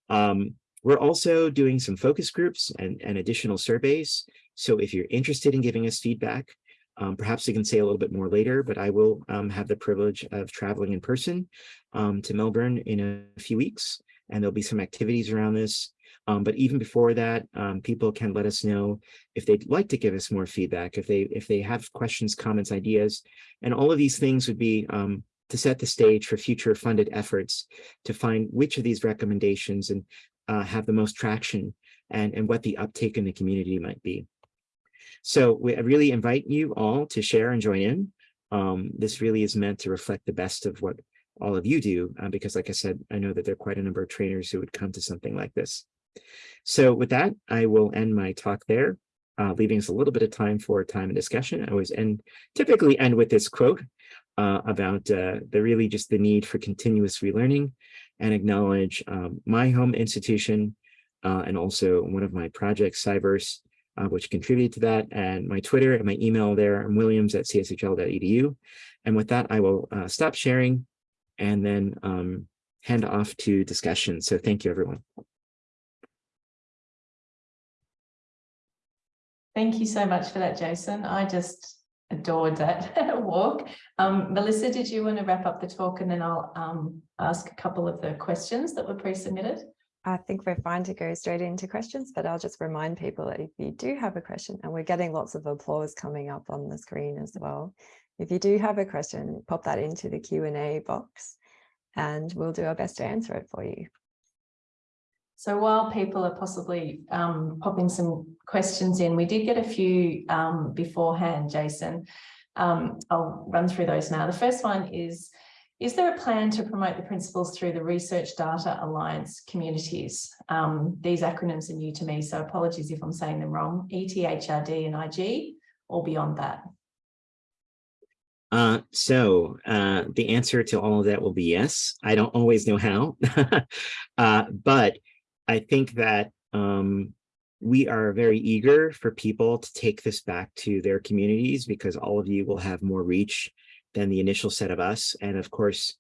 Um, we're also doing some focus groups and, and, additional surveys. So if you're interested in giving us feedback, um, perhaps we can say a little bit more later, but I will um, have the privilege of traveling in person um, to Melbourne in a few weeks and there'll be some activities around this. Um, but even before that, um, people can let us know if they'd like to give us more feedback, if they if they have questions, comments, ideas, and all of these things would be um, to set the stage for future funded efforts to find which of these recommendations and uh, have the most traction and, and what the uptake in the community might be. So we really invite you all to share and join in. Um, this really is meant to reflect the best of what all of you do, uh, because like I said, I know that there are quite a number of trainers who would come to something like this. So with that, I will end my talk there, uh, leaving us a little bit of time for time and discussion. I always end, typically end with this quote uh, about uh, the really just the need for continuous relearning and acknowledge um, my home institution uh, and also one of my projects, CyVerse, uh, which contributed to that, and my Twitter and my email there, I'm williams at cshl.edu. And with that, I will uh, stop sharing and then um, hand off to discussion. So thank you, everyone. Thank you so much for that, Jason. I just adored that (laughs) walk. Um, Melissa, did you want to wrap up the talk and then I'll um, ask a couple of the questions that were pre-submitted? I think we're fine to go straight into questions, but I'll just remind people that if you do have a question, and we're getting lots of applause coming up on the screen as well. If you do have a question, pop that into the Q&A box and we'll do our best to answer it for you. So while people are possibly um, popping some questions in, we did get a few um, beforehand, Jason. Um, I'll run through those now. The first one is, is there a plan to promote the principles through the Research Data Alliance communities? Um, these acronyms are new to me, so apologies if I'm saying them wrong. ETHRD and IG or beyond that? Uh, so uh, the answer to all of that will be yes. I don't always know how, (laughs) uh, but I think that um, we are very eager for people to take this back to their communities because all of you will have more reach than the initial set of us. And of course,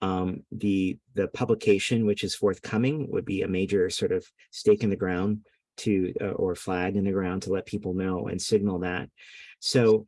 um, the, the publication, which is forthcoming, would be a major sort of stake in the ground to, uh, or flag in the ground to let people know and signal that. So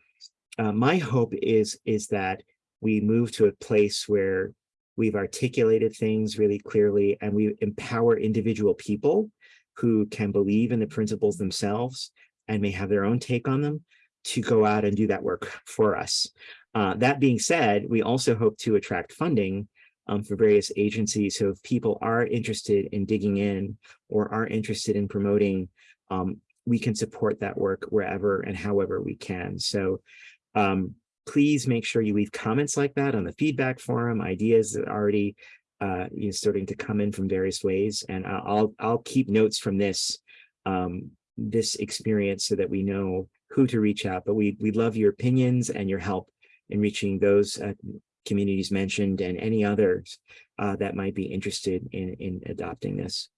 uh, my hope is, is that we move to a place where We've articulated things really clearly and we empower individual people who can believe in the principles themselves and may have their own take on them to go out and do that work for us. Uh, that being said, we also hope to attract funding um, for various agencies. So if people are interested in digging in or are interested in promoting, um, we can support that work wherever and however we can. So um, please make sure you leave comments like that on the feedback forum, ideas that are already uh, you know, starting to come in from various ways. And I'll, I'll keep notes from this, um, this experience so that we know who to reach out, but we, we love your opinions and your help in reaching those uh, communities mentioned and any others uh, that might be interested in, in adopting this.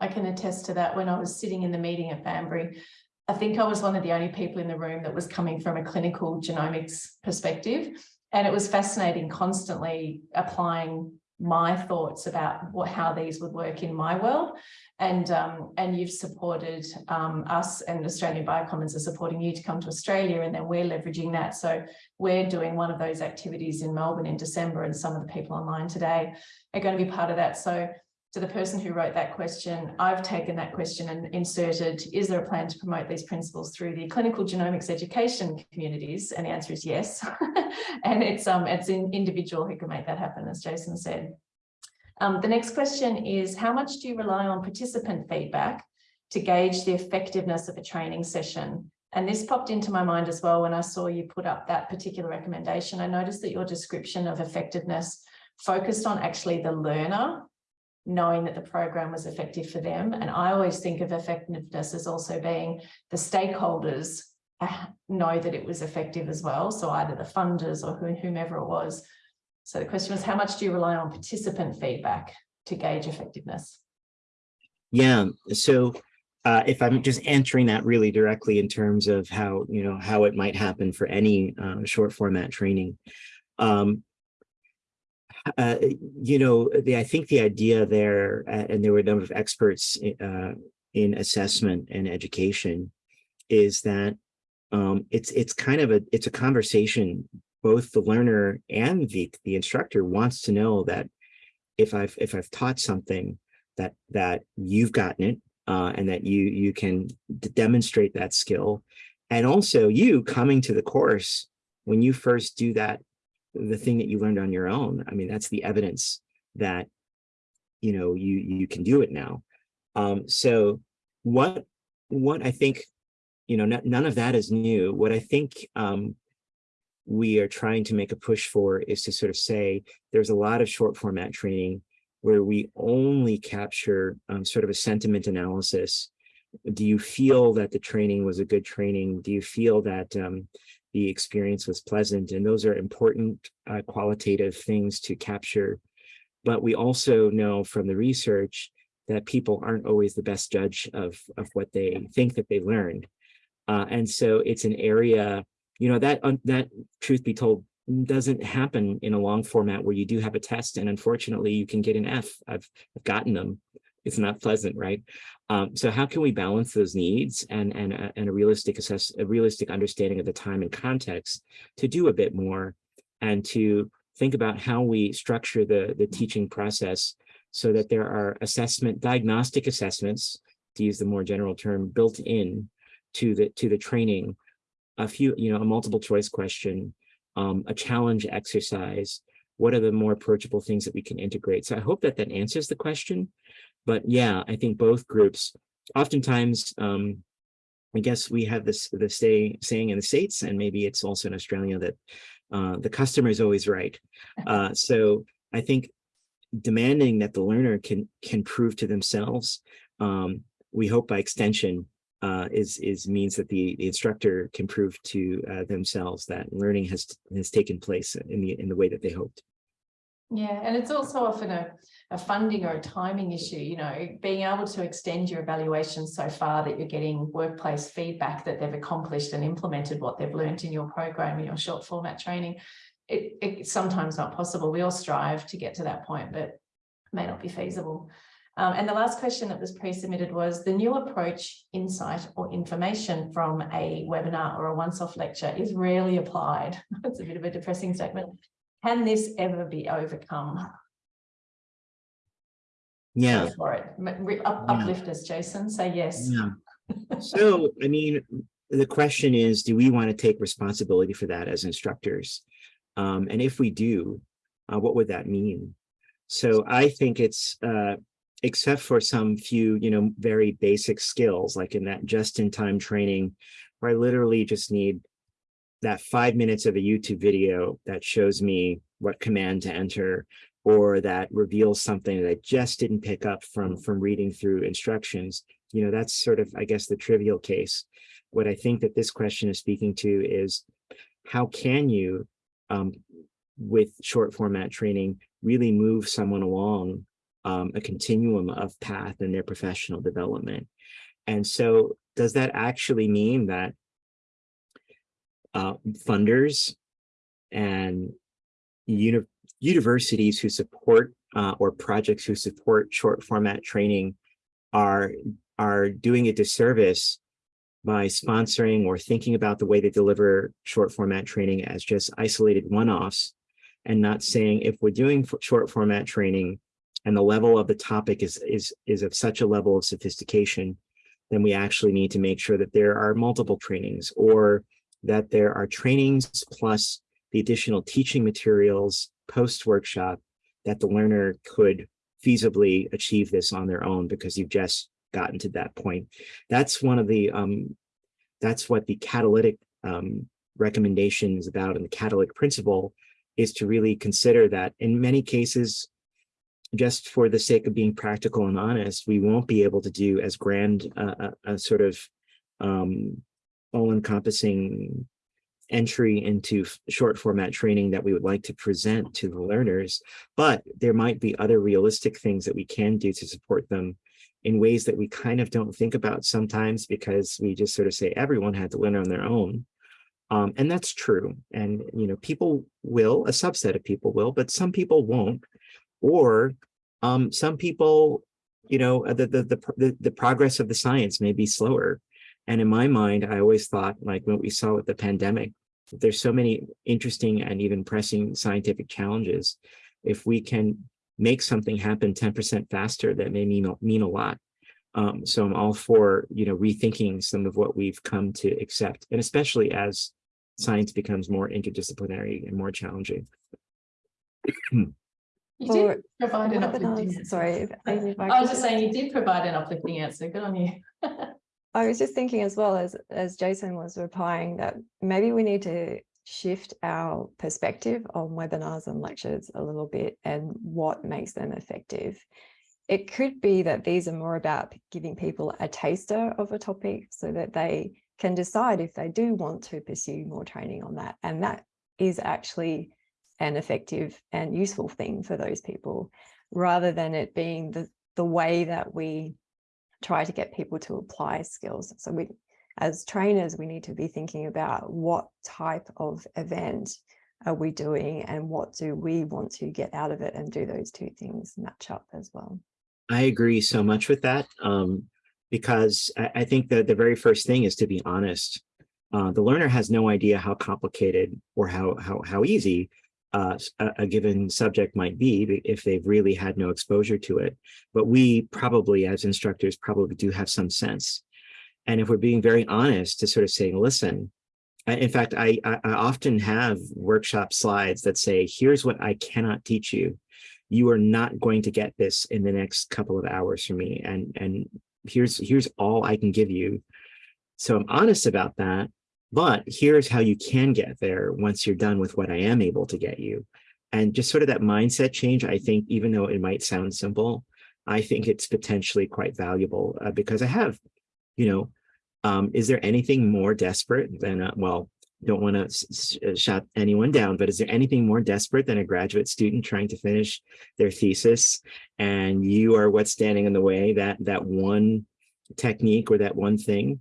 I can attest to that when I was sitting in the meeting at Banbury, I think I was one of the only people in the room that was coming from a clinical genomics perspective. And it was fascinating constantly applying my thoughts about what how these would work in my world. And, um, and you've supported um, us and Australian Biocommons are supporting you to come to Australia and then we're leveraging that. So we're doing one of those activities in Melbourne in December and some of the people online today are going to be part of that. So to the person who wrote that question, I've taken that question and inserted, is there a plan to promote these principles through the clinical genomics education communities? And the answer is yes. (laughs) and it's um it's an individual who can make that happen, as Jason said. Um, the next question is, how much do you rely on participant feedback to gauge the effectiveness of a training session? And this popped into my mind as well when I saw you put up that particular recommendation. I noticed that your description of effectiveness focused on actually the learner knowing that the program was effective for them. And I always think of effectiveness as also being the stakeholders uh, know that it was effective as well. So either the funders or whomever it was. So the question was, how much do you rely on participant feedback to gauge effectiveness? Yeah, so uh, if I'm just answering that really directly in terms of how, you know, how it might happen for any uh, short format training. Um, uh, you know, the, I think the idea there, uh, and there were a number of experts uh, in assessment and education, is that um, it's it's kind of a it's a conversation. Both the learner and the the instructor wants to know that if I've if I've taught something that that you've gotten it uh, and that you you can demonstrate that skill, and also you coming to the course when you first do that the thing that you learned on your own. I mean, that's the evidence that, you know, you, you can do it now. Um, so what, what I think, you know, none of that is new. What I think um, we are trying to make a push for is to sort of say there's a lot of short format training where we only capture um, sort of a sentiment analysis. Do you feel that the training was a good training? Do you feel that um, the experience was pleasant? And those are important uh, qualitative things to capture. But we also know from the research that people aren't always the best judge of, of what they think that they learned. Uh, and so it's an area, you know, that, that truth be told doesn't happen in a long format where you do have a test and unfortunately you can get an F. I've, I've gotten them. It's not pleasant, right? Um, so how can we balance those needs and, and, uh, and a realistic assess, a realistic understanding of the time and context to do a bit more and to think about how we structure the, the teaching process so that there are assessment, diagnostic assessments, to use the more general term, built in to the, to the training, a few, you know, a multiple choice question, um, a challenge exercise, what are the more approachable things that we can integrate? So I hope that that answers the question. But yeah, I think both groups, oftentimes, um, I guess we have this the say, saying in the States, and maybe it's also in Australia, that uh, the customer is always right. (laughs) Uh, so I think demanding that the learner can can prove to themselves, um, we hope by extension, uh, is is means that the, the instructor can prove to uh, themselves that learning has has taken place in the in the way that they hoped. Yeah, and it's also often a, a funding or a timing issue, you know, being able to extend your evaluation so far that you're getting workplace feedback that they've accomplished and implemented what they've learned in your program, in your short format training. It, it's sometimes not possible. We all strive to get to that point, but may not be feasible. Um, and the last question that was pre-submitted was the new approach, insight or information from a webinar or a once-off lecture is rarely applied. (laughs) That's a bit of a depressing statement. Can this ever be overcome? Yeah. Go for it. Up, Yeah. uplift us, Jason. Say yes. Yeah. (laughs) So, I mean, the question is, do we want to take responsibility for that as instructors? Um, and if we do, uh, what would that mean? So I think it's, uh, except for some few, you know, very basic skills, like in that just-in-time training, where I literally just need that five minutes of a YouTube video that shows me what command to enter, or that reveals something that I just didn't pick up from, from reading through instructions. You know, that's sort of, I guess, the trivial case. What I think that this question is speaking to is how can you, um, with short format training, really move someone along um, a continuum of path in their professional development. And so does that actually mean that uh, funders and uni universities who support uh, or projects who support short format training are, are doing a disservice by sponsoring or thinking about the way they deliver short format training as just isolated one-offs and not saying if we're doing short format training and the level of the topic is, is, is of such a level of sophistication, then we actually need to make sure that there are multiple trainings or that there are trainings plus the additional teaching materials post-workshop that the learner could feasibly achieve this on their own because you've just gotten to that point. That's one of the, um, that's what the catalytic um, recommendation is about and the catalytic principle is to really consider that in many cases, just for the sake of being practical and honest, we won't be able to do as grand uh, a, a sort of um, all-encompassing entry into short format training that we would like to present to the learners, but there might be other realistic things that we can do to support them in ways that we kind of don't think about sometimes because we just sort of say everyone had to learn on their own. Um, and that's true. And, you know, people will, a subset of people will, but some people won't. Or um, some people, you know, the, the, the, the progress of the science may be slower. And in my mind, I always thought like what we saw with the pandemic, there's so many interesting and even pressing scientific challenges. If we can make something happen 10% faster, that may mean, mean a lot. Um, so I'm all for, you know, rethinking some of what we've come to accept, and especially as science becomes more interdisciplinary and more challenging. You For did provide an uplifting answer. sorry. if- Amy, if I was just saying you did provide an uplifting answer. Good on you. (laughs) I was just thinking as well as, as Jason was replying that maybe we need to shift our perspective on webinars and lectures a little bit and what makes them effective. It could be that these are more about giving people a taster of a topic so that they can decide if they do want to pursue more training on that. And that is actually an effective and useful thing for those people, rather than it being the, the way that we try to get people to apply skills. So we, as trainers, we need to be thinking about what type of event are we doing and what do we want to get out of it and do those two things match up as well. I agree so much with that um, because I, I think that the very first thing is to be honest. Uh, the learner has no idea how complicated or how how how easy uh, a, given subject might be if they've really had no exposure to it. But we probably, as instructors, probably do have some sense. And if we're being very honest to sort of saying, listen, in fact, I, I, I often have workshop slides that say, here's what I cannot teach you you are not going to get this in the next couple of hours from me and and here's here's all i can give you so i'm honest about that but here's how you can get there once you're done with what i am able to get you and just sort of that mindset change i think even though it might sound simple i think it's potentially quite valuable uh, because i have you know um is there anything more desperate than uh, well don't want to shut anyone down, but is there anything more desperate than a graduate student trying to finish their thesis and you are what's standing in the way, that that one technique or that one thing?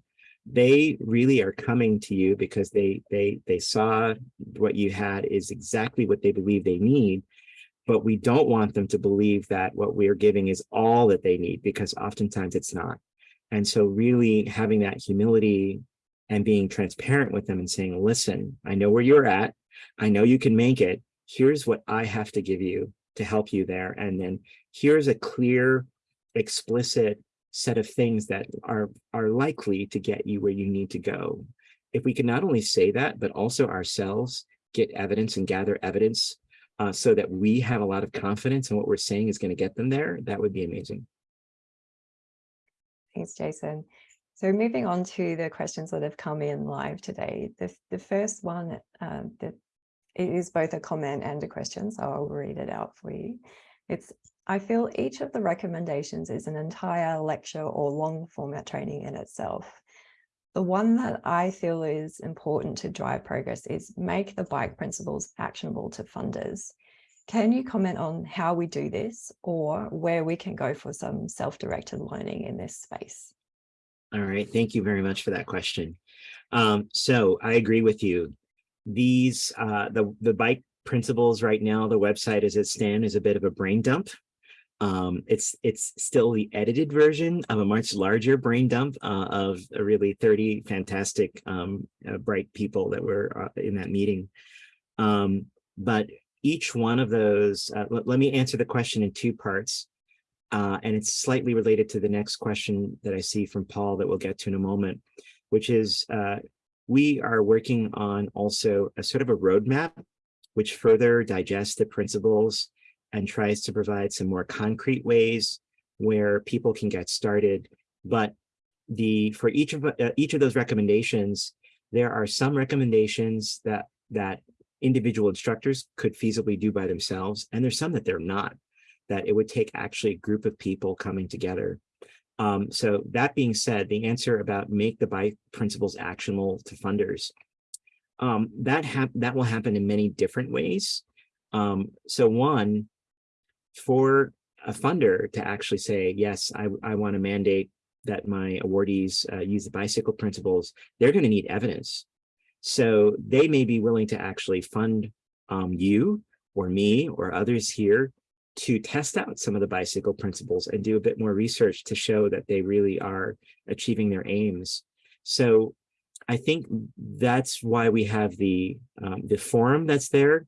They really are coming to you because they they they saw what you had is exactly what they believe they need, but we don't want them to believe that what we are giving is all that they need because oftentimes it's not. And so really having that humility and being transparent with them and saying, listen, I know where you're at. I know you can make it. Here's what I have to give you to help you there. And then here's a clear, explicit set of things that are, are likely to get you where you need to go. If we can not only say that, but also ourselves get evidence and gather evidence uh, so that we have a lot of confidence in what we're saying is going to get them there, that would be amazing. Thanks, Jason. So moving on to the questions that have come in live today. The, the first one, um, that it is both a comment and a question, so I'll read it out for you. It's, I feel each of the recommendations is an entire lecture or long format training in itself. The one that I feel is important to drive progress is make the bike principles actionable to funders. Can you comment on how we do this or where we can go for some self-directed learning in this space? All right, thank you very much for that question. Um, so I agree with you. These, uh, the, the bike principles right now, the website as it stands is a bit of a brain dump. Um, it's it's still the edited version of a much larger brain dump uh, of really 30 fantastic um, uh, bright people that were uh, in that meeting. Um, but each one of those, uh, let, let me answer the question in two parts. Uh, and it's slightly related to the next question that I see from Paul that we'll get to in a moment, which is uh, we are working on also a sort of a roadmap which further digests the principles and tries to provide some more concrete ways where people can get started. But the for each of uh, each of those recommendations, there are some recommendations that that individual instructors could feasibly do by themselves, and there's some that they're not that it would take actually a group of people coming together. Um, so that being said, the answer about make the bike principles actionable to funders, um, that that will happen in many different ways. Um, so one, for a funder to actually say, yes, I, I want to mandate that my awardees uh, use the bicycle principles, they're going to need evidence. So they may be willing to actually fund um, you or me or others here to test out some of the bicycle principles and do a bit more research to show that they really are achieving their aims. So I think that's why we have the um, the forum that's there,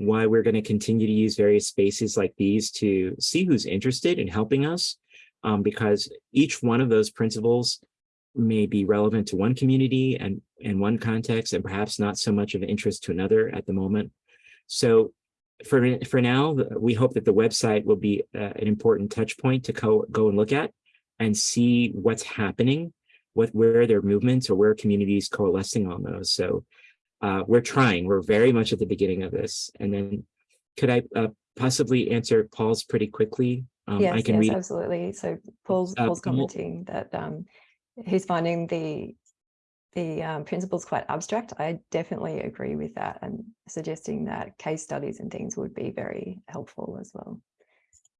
why we're going to continue to use various spaces like these to see who's interested in helping us, um, because each one of those principles may be relevant to one community and in one context and perhaps not so much of interest to another at the moment. So for, for now, we hope that the website will be uh, an important touch point to go, go and look at and see what's happening, what where there are movements or where communities coalescing on those. So uh, we're trying, we're very much at the beginning of this. And then could I uh, possibly answer Paul's pretty quickly? Um, I Yes, can yes, read, absolutely. So Paul's, Uh, Paul's Paul- commenting that um, he's finding the the um, principles quite abstract. I definitely agree with that and suggesting that case studies and things would be very helpful as well.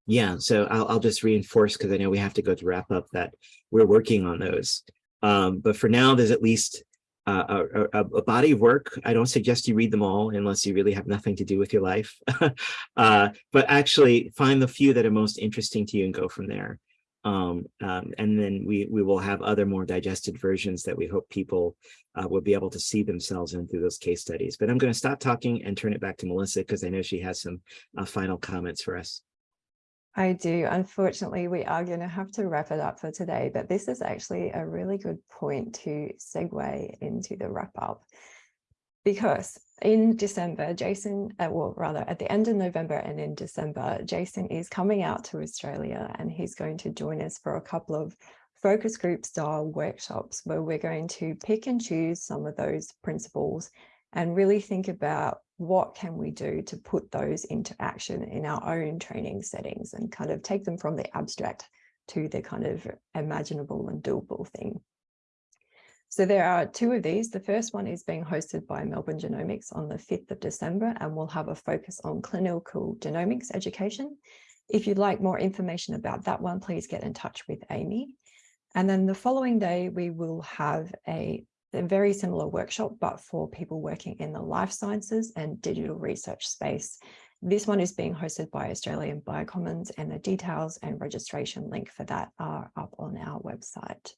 yeah, so I'll, I'll just reinforce because I know we have to go to wrap up that we're working on those. Um, but for now, there's at least uh, a, a, body of work. I don't suggest you read them all unless you really have nothing to do with your life. (laughs) uh, but actually find the few that are most interesting to you and go from there. Um, um, and then we, we will have other more digested versions that we hope people uh, will be able to see themselves in through those case studies. But I'm going to stop talking and turn it back to Melissa because I know she has some uh, final comments for us. I do. Unfortunately, we are going to have to wrap it up for today, but this is actually a really good point to segue into the wrap up. Because in December, Jason, uh, well, rather at the end of November and in December, Jason is coming out to Australia and he's going to join us for a couple of focus group style workshops where we're going to pick and choose some of those principles and really think about what can we do to put those into action in our own training settings and kind of take them from the abstract to the kind of imaginable and doable thing. So there are two of these. The first one is being hosted by Melbourne Genomics on the 5th of December and we'll have a focus on clinical genomics education. If you'd like more information about that one, please get in touch with Amy. And then the following day, we will have a a very similar workshop, but for people working in the life sciences and digital research space. This one is being hosted by Australian Biocommons and the details and registration link for that are up on our website.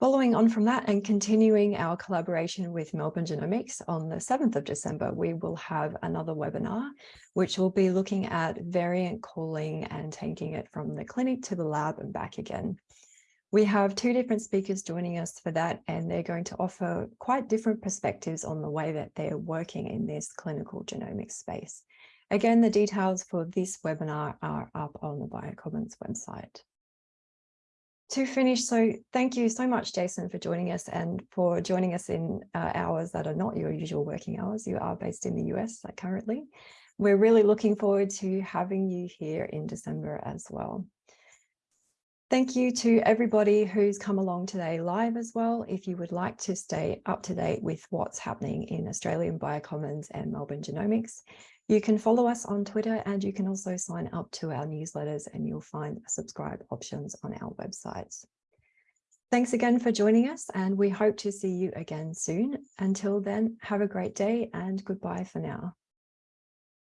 Following on from that and continuing our collaboration with Melbourne Genomics on the 7th of December, we will have another webinar, which will be looking at variant calling and taking it from the clinic to the lab and back again. We have two different speakers joining us for that, and they're going to offer quite different perspectives on the way that they're working in this clinical genomics space. Again, the details for this webinar are up on the Biocommons website. To finish, so thank you so much, Jason, for joining us and for joining us in uh, hours that are not your usual working hours. You are based in the US currently. We're really looking forward to having you here in December as well. Thank you to everybody who's come along today live as well. If you would like to stay up to date with what's happening in Australian Biocommons and Melbourne Genomics, you can follow us on Twitter and you can also sign up to our newsletters and you'll find subscribe options on our websites. Thanks again for joining us and we hope to see you again soon. Until then, have a great day and goodbye for now.